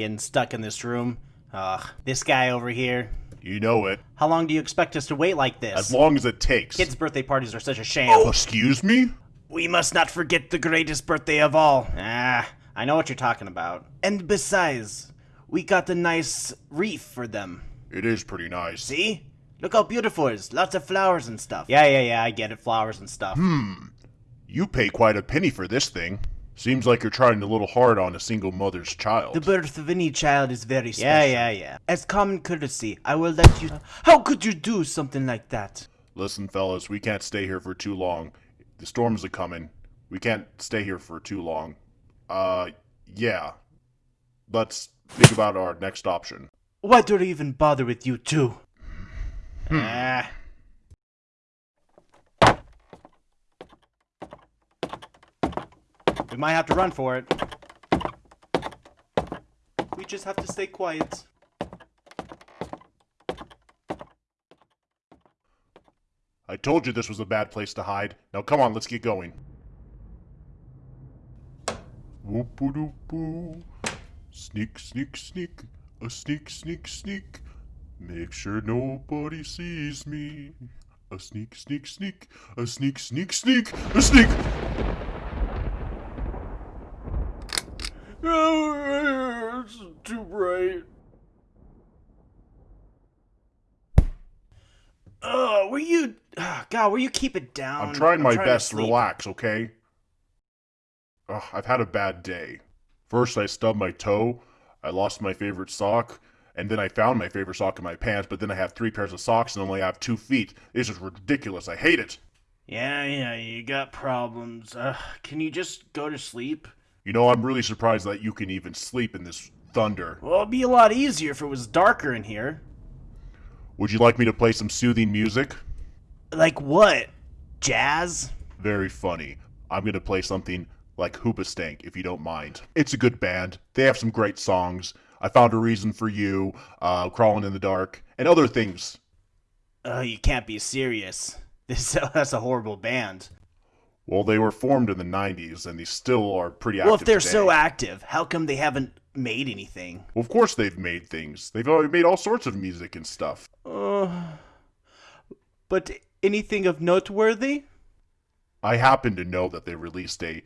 Getting stuck in this room. Ugh, this guy over here. You know it. How long do you expect us to wait like this? As long as it takes. Kids' birthday parties are such a shame. Oh, excuse me? We must not forget the greatest birthday of all. Ah, I know what you're talking about. And besides, we got a nice wreath for them. It is pretty nice. See? Look how beautiful it is. Lots of flowers and stuff. Yeah, yeah, yeah, I get it. Flowers and stuff. Hmm. You pay quite a penny for this thing. Seems like you're trying a little hard on a single mother's child. The birth of any child is very special. Yeah, yeah, yeah. As common courtesy, I will let you. How could you do something like that? Listen, fellas, we can't stay here for too long. The storms are coming. We can't stay here for too long. Uh, yeah. Let's think about our next option. Why do I even bother with you two? Ah. Might have to run for it. We just have to stay quiet. I told you this was a bad place to hide. Now come on, let's get going. Whoop-a-doop-boo. Sneak, sneak, sneak. A sneak, sneak, sneak. Make sure nobody sees me. A sneak, sneak, sneak. A sneak, sneak, sneak. A sneak. Oh, it's too bright. Oh, will you, oh, God, will you keep it down? I'm trying my to best to sleep. relax, okay? Ugh, I've had a bad day. First, I stubbed my toe, I lost my favorite sock, and then I found my favorite sock in my pants, but then I have three pairs of socks and only have two feet. This is ridiculous. I hate it. Yeah, yeah, you got problems. Uh, can you just go to sleep? You know, I'm really surprised that you can even sleep in this thunder. Well, it'd be a lot easier if it was darker in here. Would you like me to play some soothing music? Like what? Jazz? Very funny. I'm gonna play something like Hoobastank, if you don't mind. It's a good band. They have some great songs. I found a reason for you, uh, crawling in the dark, and other things. Oh, you can't be serious. This that's a horrible band. Well, they were formed in the '90s, and they still are pretty active. Well, if they're today. so active, how come they haven't made anything? well, of course they've made things. They've already made all sorts of music and stuff. Uh, but anything of noteworthy? I happen to know that they released a,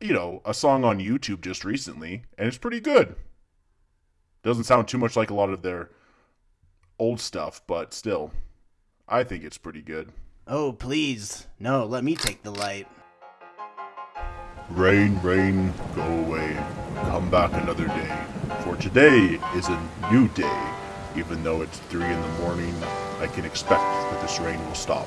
you know, a song on YouTube just recently, and it's pretty good. Doesn't sound too much like a lot of their old stuff, but still, I think it's pretty good. Oh, please. No, let me take the light. Rain, rain, go away. Come back another day. For today is a new day. Even though it's 3 in the morning, I can expect that this rain will stop.